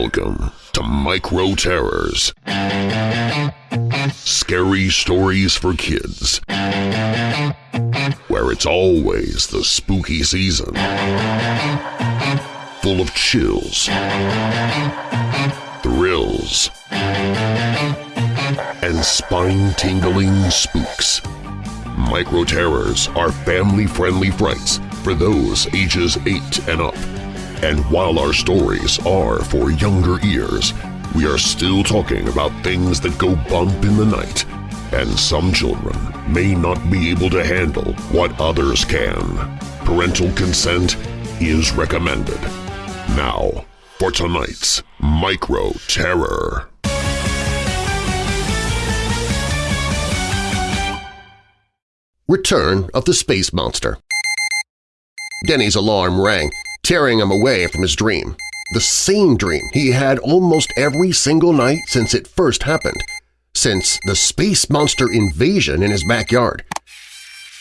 Welcome to Micro Terrors. Scary stories for kids. Where it's always the spooky season. Full of chills, thrills, and spine-tingling spooks. Micro Terrors are family-friendly frights for those ages 8 and up. And while our stories are for younger ears, we are still talking about things that go bump in the night, and some children may not be able to handle what others can. Parental consent is recommended. Now, for tonight's Micro Terror. Return of the Space Monster Denny's alarm rang, tearing him away from his dream. The same dream he had almost every single night since it first happened, since the space monster invasion in his backyard.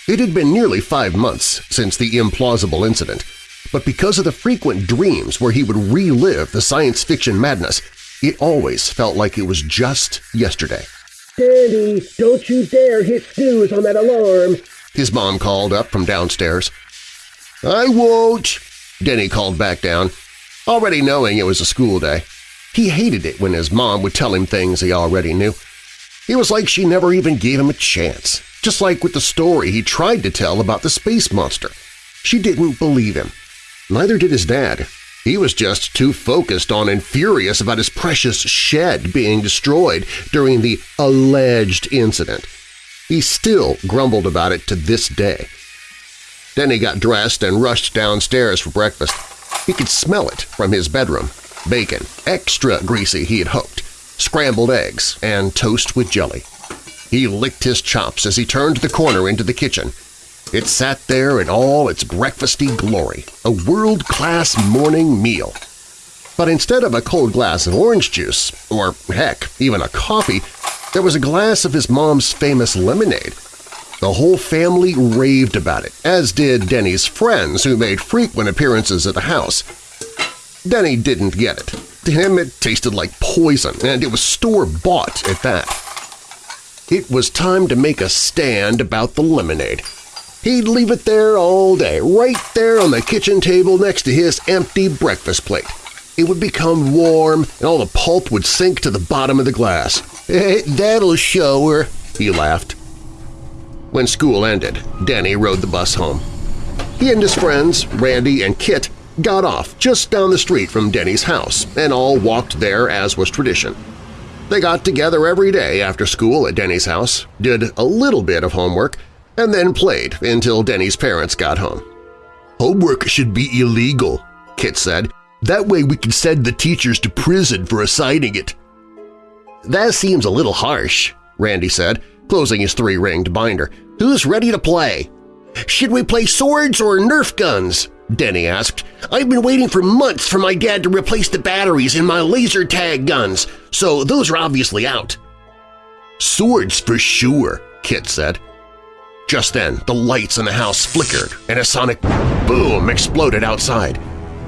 It had been nearly five months since the implausible incident, but because of the frequent dreams where he would relive the science fiction madness, it always felt like it was just yesterday. Danny, don't you dare hit snooze on that alarm! His mom called up from downstairs. I won't, Denny called back down, already knowing it was a school day. He hated it when his mom would tell him things he already knew. It was like she never even gave him a chance, just like with the story he tried to tell about the space monster. She didn't believe him. Neither did his dad. He was just too focused on and furious about his precious shed being destroyed during the alleged incident. He still grumbled about it to this day. Denny got dressed and rushed downstairs for breakfast. He could smell it from his bedroom. Bacon, extra greasy he had hoped, scrambled eggs, and toast with jelly. He licked his chops as he turned the corner into the kitchen – it sat there in all its breakfasty glory, a world-class morning meal. But instead of a cold glass of orange juice, or heck, even a coffee, there was a glass of his mom's famous lemonade. The whole family raved about it, as did Denny's friends who made frequent appearances at the house. Denny didn't get it. To him it tasted like poison, and it was store-bought at that. It was time to make a stand about the lemonade. He'd leave it there all day, right there on the kitchen table next to his empty breakfast plate. It would become warm and all the pulp would sink to the bottom of the glass. Eh, that'll show her, he laughed. When school ended, Denny rode the bus home. He and his friends, Randy and Kit, got off just down the street from Denny's house and all walked there as was tradition. They got together every day after school at Denny's house, did a little bit of homework, and then played until Denny's parents got home. Homework should be illegal, Kit said. That way we can send the teachers to prison for assigning it. That seems a little harsh, Randy said, closing his three-ringed binder. Who's ready to play? Should we play swords or Nerf guns? Denny asked. I've been waiting for months for my dad to replace the batteries in my laser tag guns, so those are obviously out. Swords for sure, Kit said. Just then, the lights in the house flickered and a sonic boom exploded outside.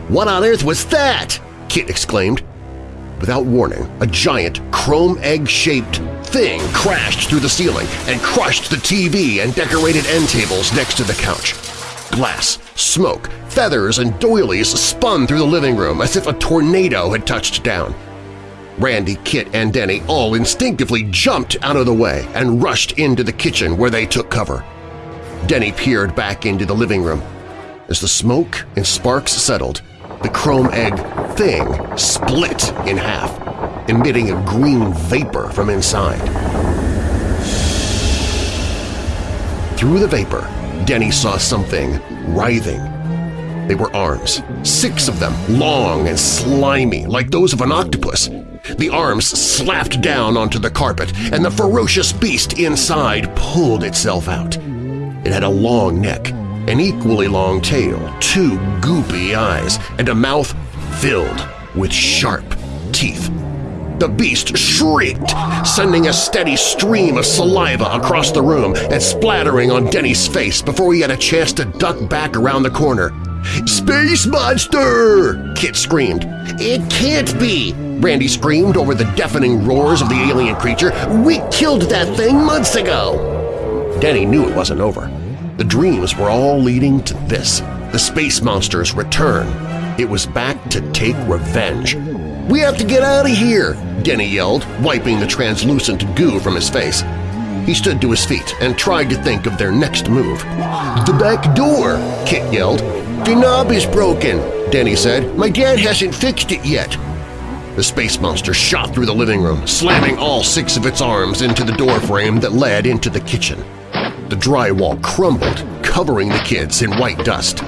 What on earth was that? Kit exclaimed. Without warning, a giant, chrome egg-shaped thing crashed through the ceiling and crushed the TV and decorated end tables next to the couch. Glass, smoke, feathers, and doilies spun through the living room as if a tornado had touched down. Randy, Kit, and Denny all instinctively jumped out of the way and rushed into the kitchen where they took cover. Denny peered back into the living room. As the smoke and sparks settled, the chrome egg thing split in half, emitting a green vapor from inside. Through the vapor, Denny saw something writhing. They were arms, six of them, long and slimy like those of an octopus. The arms slapped down onto the carpet, and the ferocious beast inside pulled itself out. It had a long neck, an equally long tail, two goopy eyes, and a mouth filled with sharp teeth. The beast shrieked, sending a steady stream of saliva across the room and splattering on Denny's face before he had a chance to duck back around the corner. Space Monster! Kit screamed. It can't be! Randy screamed over the deafening roars of the alien creature. We killed that thing months ago! Denny knew it wasn't over. The dreams were all leading to this, the space monster's return. It was back to take revenge. We have to get out of here! Denny yelled, wiping the translucent goo from his face. He stood to his feet and tried to think of their next move. The back door! Kit yelled. The knob is broken, Denny said. My dad hasn't fixed it yet. The space monster shot through the living room, slamming all six of its arms into the doorframe that led into the kitchen. The drywall crumbled, covering the kids in white dust.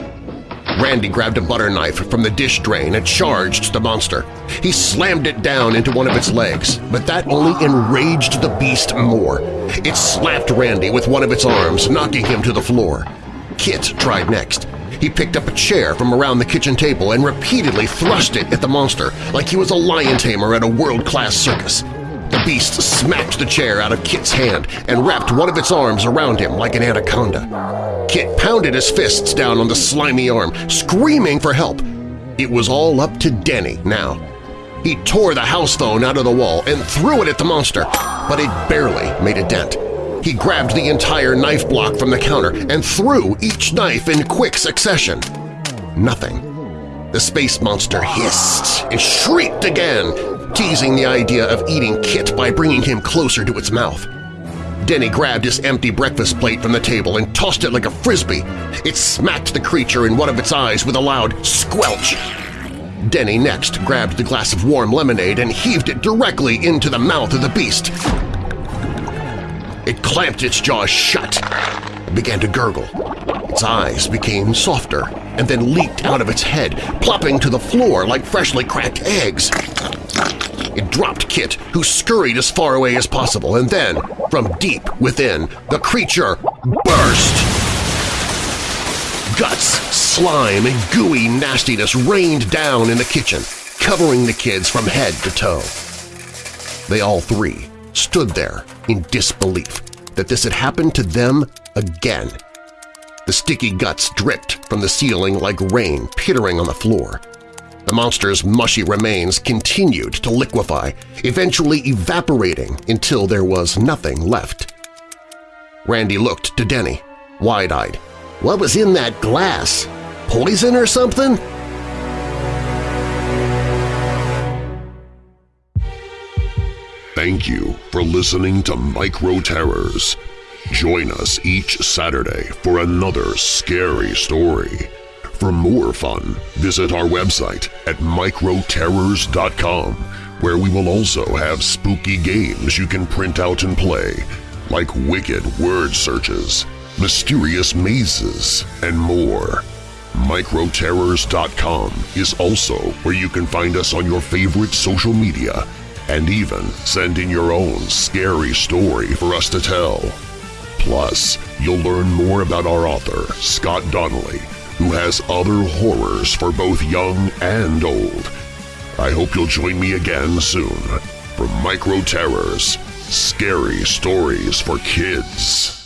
Randy grabbed a butter knife from the dish drain and charged the monster. He slammed it down into one of its legs, but that only enraged the beast more. It slapped Randy with one of its arms, knocking him to the floor. Kit tried next. He picked up a chair from around the kitchen table and repeatedly thrust it at the monster like he was a lion tamer at a world-class circus. The beast smacked the chair out of Kit's hand and wrapped one of its arms around him like an anaconda. Kit pounded his fists down on the slimy arm, screaming for help. It was all up to Denny now. He tore the house phone out of the wall and threw it at the monster, but it barely made a dent. He grabbed the entire knife block from the counter and threw each knife in quick succession. Nothing. The space monster hissed and shrieked again, teasing the idea of eating Kit by bringing him closer to its mouth. Denny grabbed his empty breakfast plate from the table and tossed it like a frisbee. It smacked the creature in one of its eyes with a loud squelch. Denny next grabbed the glass of warm lemonade and heaved it directly into the mouth of the beast. It clamped its jaws shut began to gurgle. Its eyes became softer and then leaked out of its head, plopping to the floor like freshly cracked eggs. It dropped Kit, who scurried as far away as possible, and then, from deep within, the creature burst! Guts, slime, and gooey nastiness rained down in the kitchen, covering the kids from head to toe. They all three stood there in disbelief that this had happened to them again. The sticky guts dripped from the ceiling like rain pittering on the floor. The monster's mushy remains continued to liquefy, eventually evaporating until there was nothing left. Randy looked to Denny, wide-eyed. What was in that glass? Poison or something? Thank you for listening to Micro Terrors. Join us each Saturday for another scary story. For more fun, visit our website at microterrors.com, where we will also have spooky games you can print out and play, like wicked word searches, mysterious mazes, and more. Microterrors.com is also where you can find us on your favorite social media and even send in your own scary story for us to tell. Plus, you'll learn more about our author, Scott Donnelly, who has other horrors for both young and old. I hope you'll join me again soon for Micro Terrors, Scary Stories for Kids.